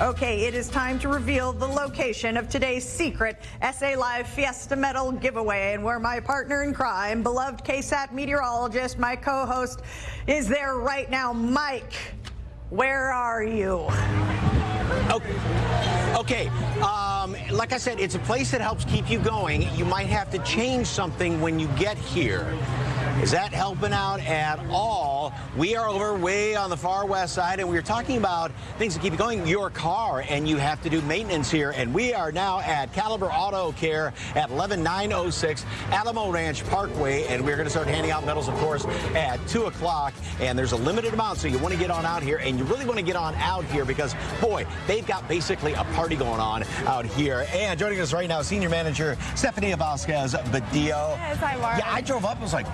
Okay, it is time to reveal the location of today's secret SA Live Fiesta Medal giveaway and where my partner in crime, beloved KSAT meteorologist, my co-host, is there right now. Mike, where are you? Okay. okay. Um, like I said, it's a place that helps keep you going. You might have to change something when you get here. Is that helping out at all? We are over way on the far west side, and we are talking about things that keep you going. Your car, and you have to do maintenance here. And we are now at Caliber Auto Care at 11906 Alamo Ranch Parkway, and we're going to start handing out medals, of course, at 2 o'clock. And there's a limited amount, so you want to get on out here, and you really want to get on out here because, boy, they've got basically a party going on out here. And joining us right now, Senior Manager Stephanie Vasquez Badillo. Yes, hi, Mark. Yeah, I drove up and was like,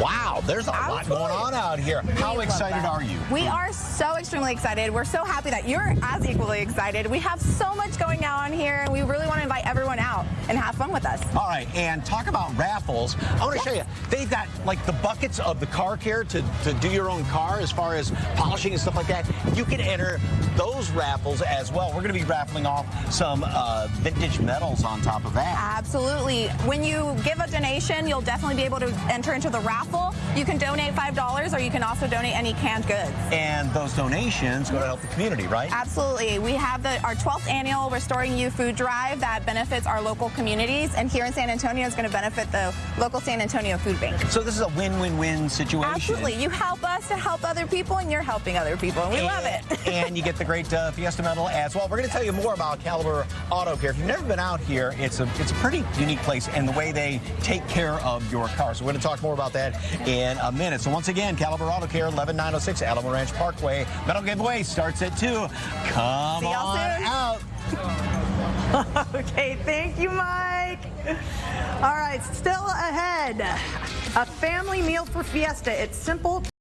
wow, there's a lot going on out here. How We love excited are you? We are so extremely excited. We're so happy that you're as equally excited. We have so much going on here, and we really want to invite everyone out and have fun with us. All right, and talk about raffles. I want to show you. They've got like the buckets of the car care to, to do your own car as far as polishing and stuff like that. You can enter those raffles as well. We're going to be raffling off some uh, vintage medals on top of that. Absolutely. When you give a donation, you'll definitely be able to enter into the raffle. You can donate $5, or you can also donate any canned goods. And those donations go to help the community, right? Absolutely. We have the, our 12th annual Restoring You Food Drive that benefits our local communities, and here in San Antonio is going to benefit the local San Antonio Food Bank. So this is a win-win-win situation. Absolutely. You help us to help other people, and you're helping other people, and we love it. and you get the great uh, Fiesta medal as well. We're going to tell you more about Caliber Auto Care. If you've never been out here, it's a it's a pretty unique place and the way they take care of your car. So we're going to talk more about that in a minute. So once again, Caliber Auto Care, 11906 Alamo Ranch Parkway. Medal giveaway starts at 2. Come on soon. out. Okay, thank you, Mike. All right, still ahead. A family meal for Fiesta. It's simple.